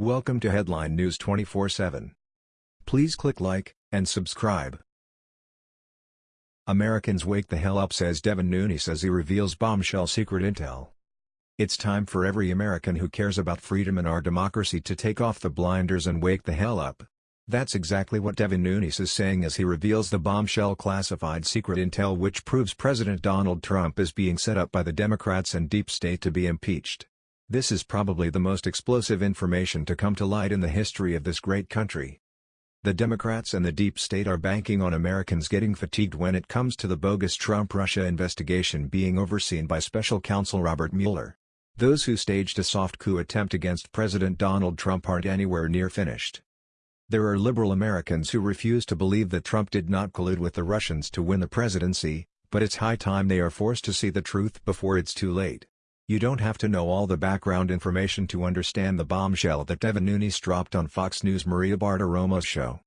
Welcome to Headline News 24/7. Please click like and subscribe. Americans wake the hell up says Devin Nunes as he reveals bombshell secret intel. It's time for every American who cares about freedom and our democracy to take off the blinders and wake the hell up. That's exactly what Devin Nunes is saying as he reveals the bombshell classified secret intel which proves President Donald Trump is being set up by the Democrats and deep state to be impeached. This is probably the most explosive information to come to light in the history of this great country. The Democrats and the deep state are banking on Americans getting fatigued when it comes to the bogus Trump-Russia investigation being overseen by special counsel Robert Mueller. Those who staged a soft coup attempt against President Donald Trump aren't anywhere near finished. There are liberal Americans who refuse to believe that Trump did not collude with the Russians to win the presidency, but it's high time they are forced to see the truth before it's too late. You don't have to know all the background information to understand the bombshell that Devin Nunes dropped on Fox News' Maria Bartiromo's show.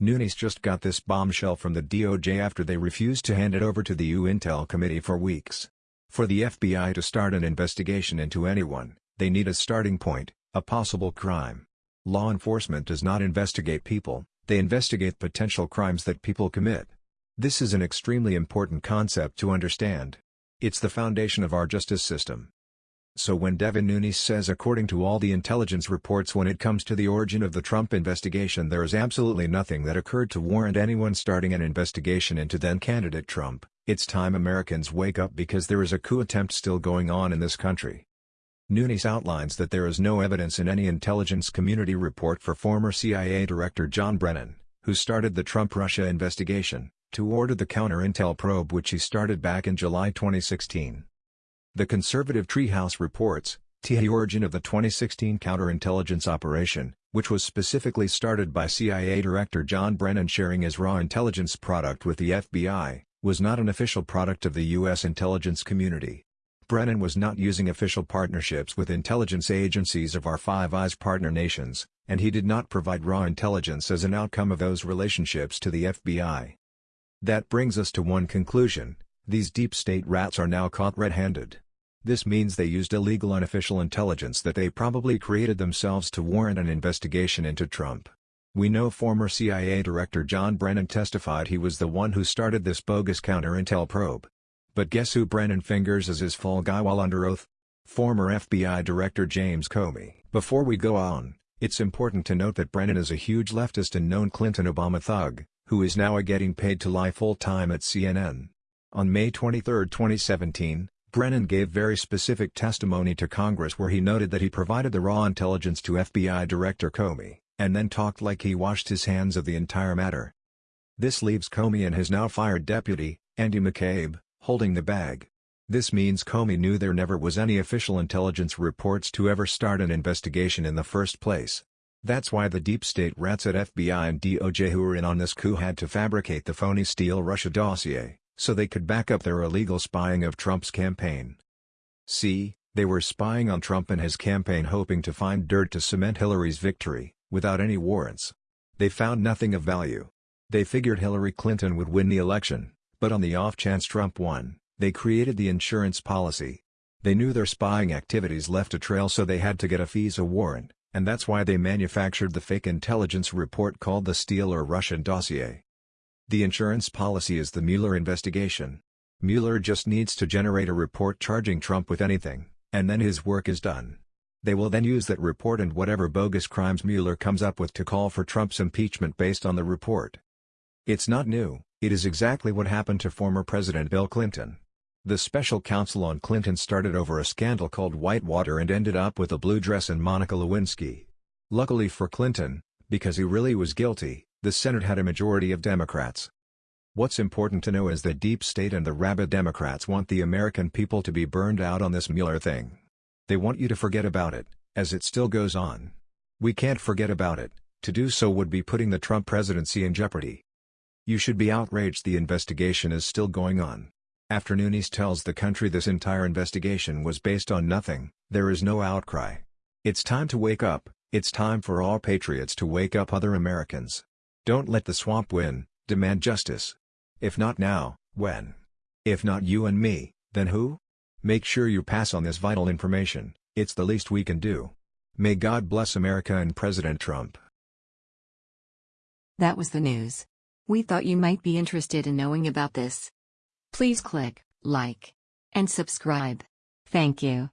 Nunes just got this bombshell from the DOJ after they refused to hand it over to the U Intel Committee for weeks. For the FBI to start an investigation into anyone, they need a starting point, a possible crime. Law enforcement does not investigate people, they investigate potential crimes that people commit. This is an extremely important concept to understand. It's the foundation of our justice system. So when Devin Nunes says according to all the intelligence reports when it comes to the origin of the Trump investigation there is absolutely nothing that occurred to warrant anyone starting an investigation into then-candidate Trump, it's time Americans wake up because there is a coup attempt still going on in this country. Nunes outlines that there is no evidence in any intelligence community report for former CIA Director John Brennan, who started the Trump-Russia investigation, to order the counter-intel probe which he started back in July 2016. The conservative Treehouse reports, the origin of the 2016 counterintelligence operation, which was specifically started by CIA Director John Brennan sharing his raw intelligence product with the FBI, was not an official product of the U.S. intelligence community. Brennan was not using official partnerships with intelligence agencies of our Five Eyes partner nations, and he did not provide raw intelligence as an outcome of those relationships to the FBI. That brings us to one conclusion, these deep state rats are now caught red-handed. This means they used illegal unofficial intelligence that they probably created themselves to warrant an investigation into Trump. We know former CIA Director John Brennan testified he was the one who started this bogus counter-intel probe. But guess who Brennan fingers as his fall guy while under oath? Former FBI Director James Comey. Before we go on, it's important to note that Brennan is a huge leftist and known Clinton-Obama thug, who is now getting paid to lie full-time at CNN. On May 23, 2017, Brennan gave very specific testimony to Congress where he noted that he provided the raw intelligence to FBI Director Comey, and then talked like he washed his hands of the entire matter. This leaves Comey and his now fired deputy, Andy McCabe, holding the bag. This means Comey knew there never was any official intelligence reports to ever start an investigation in the first place. That's why the deep state rats at FBI and DOJ who were in on this coup had to fabricate the phony Steele Russia dossier, so they could back up their illegal spying of Trump's campaign. See, they were spying on Trump and his campaign hoping to find dirt to cement Hillary's victory, without any warrants. They found nothing of value. They figured Hillary Clinton would win the election, but on the off chance Trump won, they created the insurance policy. They knew their spying activities left a trail so they had to get a FISA warrant, and that's why they manufactured the fake intelligence report called the Steele or Russian dossier. The insurance policy is the Mueller investigation. Mueller just needs to generate a report charging Trump with anything, and then his work is done. They will then use that report and whatever bogus crimes Mueller comes up with to call for Trump's impeachment based on the report. It's not new, it is exactly what happened to former President Bill Clinton. The special counsel on Clinton started over a scandal called Whitewater and ended up with a blue dress and Monica Lewinsky. Luckily for Clinton, because he really was guilty, the Senate had a majority of Democrats. What's important to know is that deep state and the rabid Democrats want the American people to be burned out on this Mueller thing. They want you to forget about it, as it still goes on. We can't forget about it, to do so would be putting the Trump presidency in jeopardy. You should be outraged the investigation is still going on. After Nunes tells the country this entire investigation was based on nothing, there is no outcry. It's time to wake up, it's time for all patriots to wake up other Americans. Don't let the swamp win, demand justice. If not now, when? If not you and me, then who? Make sure you pass on this vital information, it's the least we can do. May God bless America and President Trump. That was the news. We thought you might be interested in knowing about this. Please click like and subscribe. Thank you.